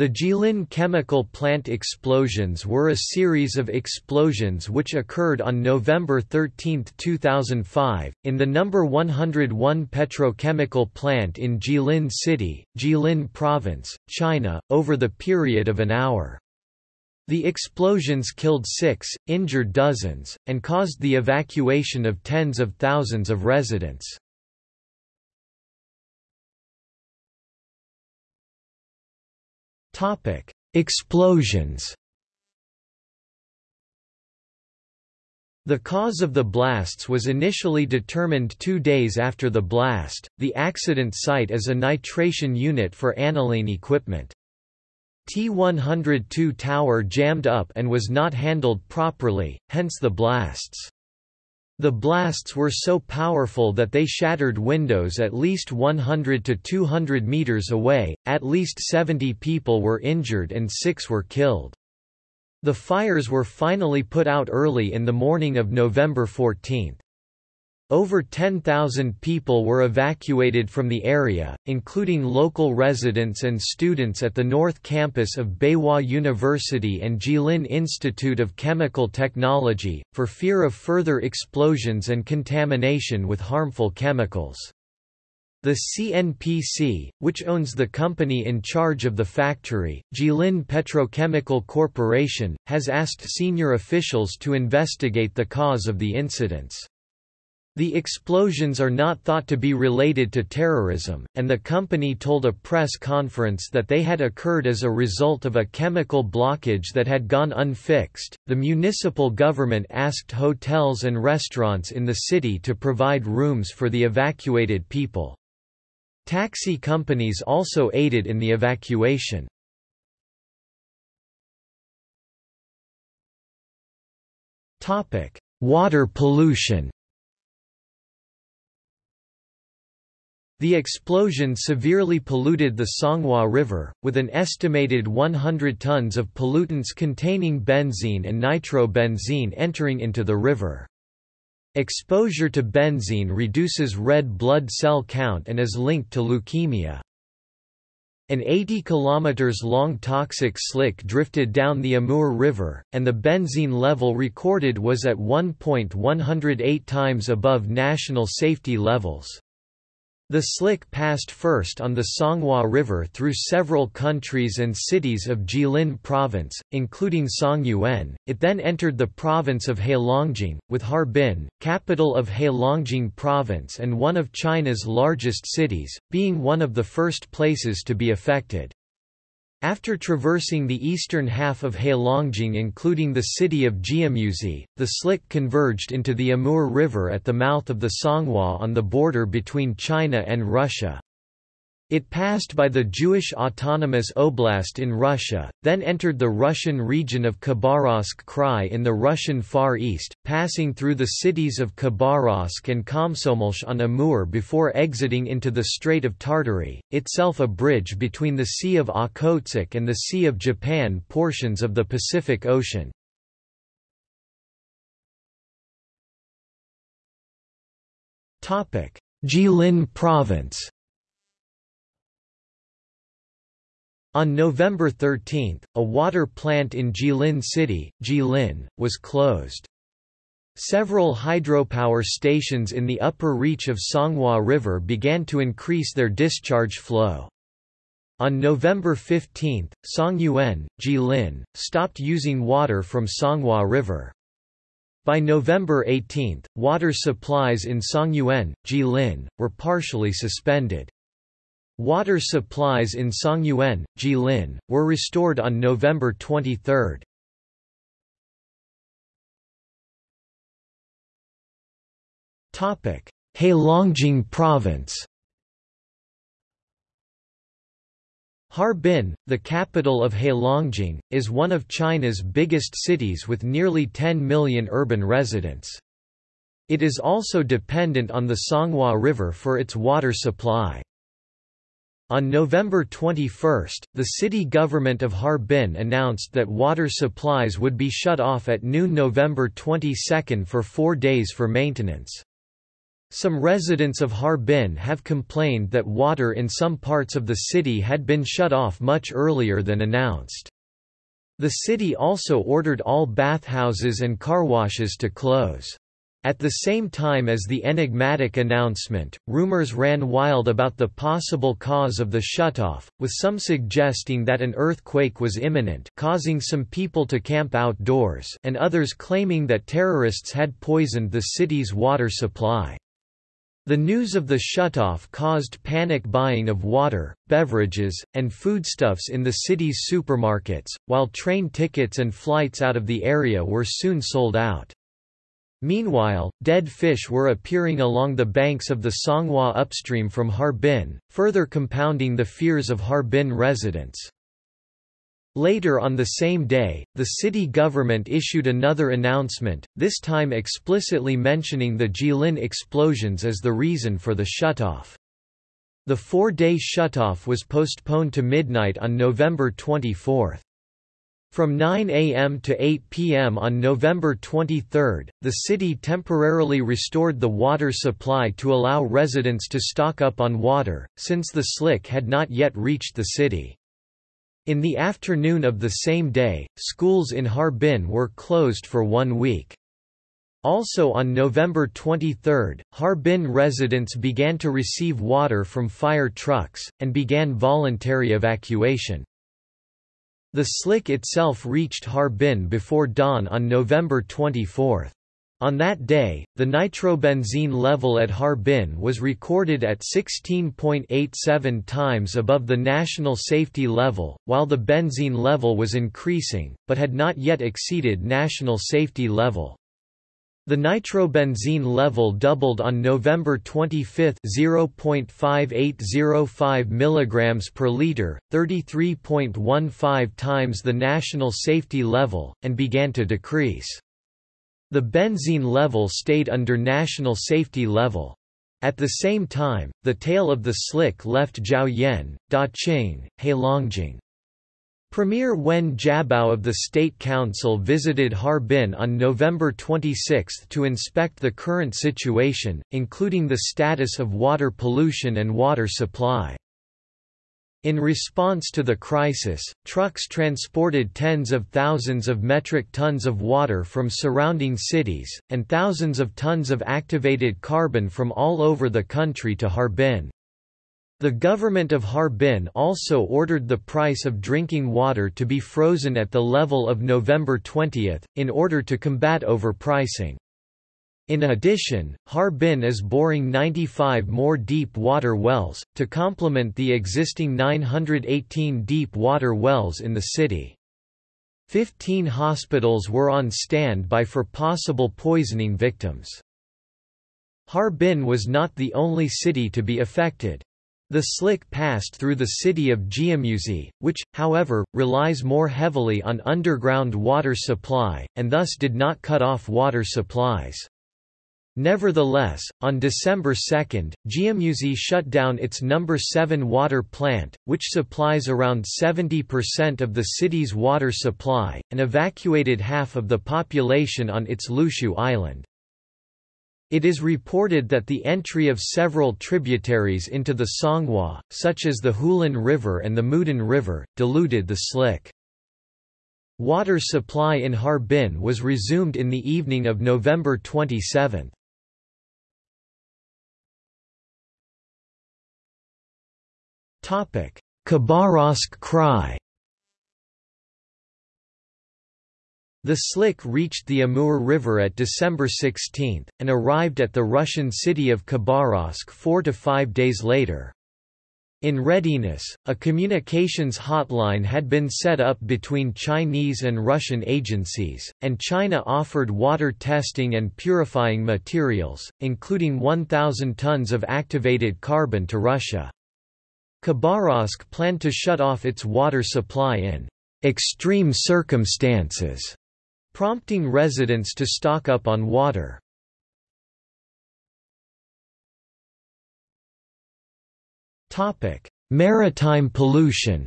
The Jilin chemical plant explosions were a series of explosions which occurred on November 13, 2005, in the number 101 petrochemical plant in Jilin City, Jilin Province, China, over the period of an hour. The explosions killed six, injured dozens, and caused the evacuation of tens of thousands of residents. Topic: Explosions. The cause of the blasts was initially determined two days after the blast. The accident site is a nitration unit for aniline equipment. T-102 tower jammed up and was not handled properly, hence the blasts. The blasts were so powerful that they shattered windows at least 100 to 200 meters away, at least 70 people were injured and six were killed. The fires were finally put out early in the morning of November 14. Over 10,000 people were evacuated from the area, including local residents and students at the North Campus of Beihua University and Jilin Institute of Chemical Technology, for fear of further explosions and contamination with harmful chemicals. The CNPC, which owns the company in charge of the factory, Jilin Petrochemical Corporation, has asked senior officials to investigate the cause of the incidents. The explosions are not thought to be related to terrorism, and the company told a press conference that they had occurred as a result of a chemical blockage that had gone unfixed. The municipal government asked hotels and restaurants in the city to provide rooms for the evacuated people. Taxi companies also aided in the evacuation. Topic: Water pollution The explosion severely polluted the Songhua River, with an estimated 100 tons of pollutants containing benzene and nitrobenzene entering into the river. Exposure to benzene reduces red blood cell count and is linked to leukemia. An 80 km long toxic slick drifted down the Amur River, and the benzene level recorded was at 1.108 times above national safety levels. The slick passed first on the Songhua River through several countries and cities of Jilin Province, including Songyuan. It then entered the province of Heilongjiang, with Harbin, capital of Heilongjiang Province and one of China's largest cities, being one of the first places to be affected. After traversing the eastern half of Heilongjiang including the city of Jiamusi, the slick converged into the Amur River at the mouth of the Songhua on the border between China and Russia. It passed by the Jewish Autonomous Oblast in Russia, then entered the Russian region of Khabarovsk Krai in the Russian Far East, passing through the cities of Khabarovsk and Komsomolsk on Amur before exiting into the Strait of Tartary, itself a bridge between the Sea of Okhotsk and the Sea of Japan portions of the Pacific Ocean. Jilin Province On November 13, a water plant in Jilin City, Jilin, was closed. Several hydropower stations in the upper reach of Songhua River began to increase their discharge flow. On November 15, Songyuan, Jilin, stopped using water from Songhua River. By November 18, water supplies in Songyuan, Jilin, were partially suspended. Water supplies in Songyuan, Jilin, were restored on November 23. Heilongjiang Province Harbin, the capital of Heilongjiang, is one of China's biggest cities with nearly 10 million urban residents. It is also dependent on the Songhua River for its water supply. On November 21, the city government of Harbin announced that water supplies would be shut off at noon November 22 for four days for maintenance. Some residents of Harbin have complained that water in some parts of the city had been shut off much earlier than announced. The city also ordered all bathhouses and car washes to close. At the same time as the enigmatic announcement, rumors ran wild about the possible cause of the shutoff, with some suggesting that an earthquake was imminent causing some people to camp outdoors and others claiming that terrorists had poisoned the city's water supply. The news of the shutoff caused panic buying of water, beverages, and foodstuffs in the city's supermarkets, while train tickets and flights out of the area were soon sold out. Meanwhile, dead fish were appearing along the banks of the Songhua upstream from Harbin, further compounding the fears of Harbin residents. Later on the same day, the city government issued another announcement, this time explicitly mentioning the Jilin explosions as the reason for the shutoff. The four-day shutoff was postponed to midnight on November 24. From 9 a.m. to 8 p.m. on November 23, the city temporarily restored the water supply to allow residents to stock up on water, since the slick had not yet reached the city. In the afternoon of the same day, schools in Harbin were closed for one week. Also on November 23, Harbin residents began to receive water from fire trucks, and began voluntary evacuation. The slick itself reached Harbin before dawn on November 24. On that day, the nitrobenzene level at Harbin was recorded at 16.87 times above the national safety level, while the benzene level was increasing, but had not yet exceeded national safety level. The nitrobenzene level doubled on November 25 0.5805 mg per liter, 33.15 times the national safety level, and began to decrease. The benzene level stayed under national safety level. At the same time, the tail of the slick left Zhaoyuan, Daqing, Heilongjiang. Premier Wen Jiabao of the State Council visited Harbin on November 26 to inspect the current situation, including the status of water pollution and water supply. In response to the crisis, trucks transported tens of thousands of metric tons of water from surrounding cities, and thousands of tons of activated carbon from all over the country to Harbin. The government of Harbin also ordered the price of drinking water to be frozen at the level of November 20, in order to combat overpricing. In addition, Harbin is boring 95 more deep water wells, to complement the existing 918 deep water wells in the city. Fifteen hospitals were on standby for possible poisoning victims. Harbin was not the only city to be affected. The slick passed through the city of Jiamusi, which, however, relies more heavily on underground water supply, and thus did not cut off water supplies. Nevertheless, on December 2, Jiamusi shut down its number 7 water plant, which supplies around 70% of the city's water supply, and evacuated half of the population on its Lushu island. It is reported that the entry of several tributaries into the Songhua, such as the Hulan River and the Mudan River, diluted the slick. Water supply in Harbin was resumed in the evening of November 27. Khabarovsk Krai The Slick reached the Amur River at December 16, and arrived at the Russian city of Khabarovsk four to five days later. In readiness, a communications hotline had been set up between Chinese and Russian agencies, and China offered water testing and purifying materials, including 1,000 tons of activated carbon to Russia. Khabarovsk planned to shut off its water supply in extreme circumstances, prompting residents to stock up on water. Topic: Maritime pollution.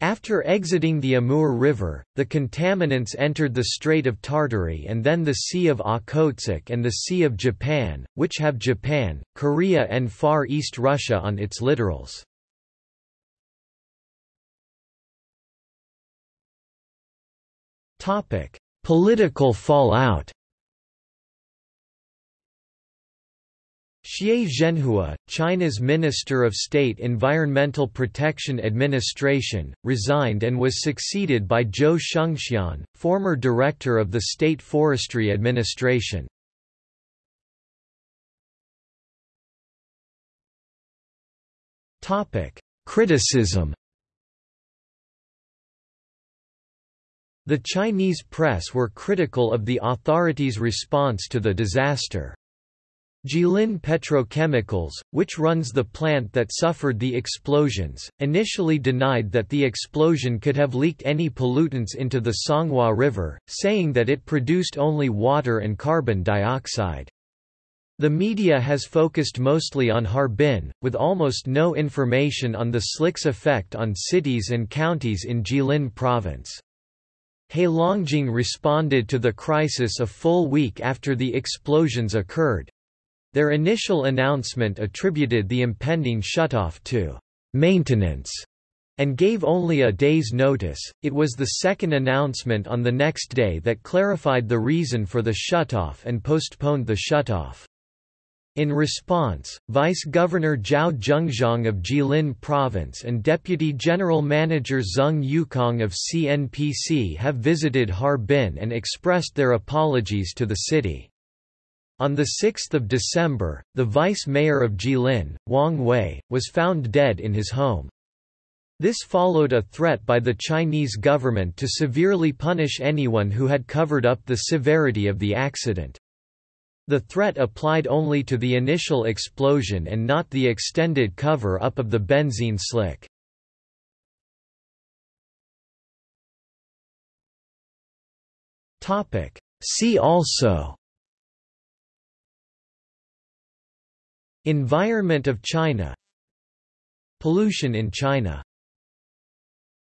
After exiting the Amur River, the contaminants entered the Strait of Tartary and then the Sea of Okhotsk and the Sea of Japan, which have Japan, Korea and Far East Russia on its littorals. Political fallout Xie Zhenhua, China's Minister of State Environmental Protection Administration, resigned and was succeeded by Zhou Shengxian, former director of the State Forestry Administration. Criticism The Chinese press were critical of the authorities' response to the disaster. Jilin Petrochemicals, which runs the plant that suffered the explosions, initially denied that the explosion could have leaked any pollutants into the Songhua River, saying that it produced only water and carbon dioxide. The media has focused mostly on Harbin, with almost no information on the slick's effect on cities and counties in Jilin province. Heilongjiang responded to the crisis a full week after the explosions occurred, their initial announcement attributed the impending shutoff to maintenance and gave only a day's notice. It was the second announcement on the next day that clarified the reason for the shutoff and postponed the shutoff. In response, Vice Governor Zhao Zhengzhong of Jilin Province and Deputy General Manager Zeng Yukang of CNPC have visited Harbin and expressed their apologies to the city. On 6 December, the vice mayor of Jilin, Wang Wei, was found dead in his home. This followed a threat by the Chinese government to severely punish anyone who had covered up the severity of the accident. The threat applied only to the initial explosion and not the extended cover-up of the benzene slick. See also Environment of China Pollution in China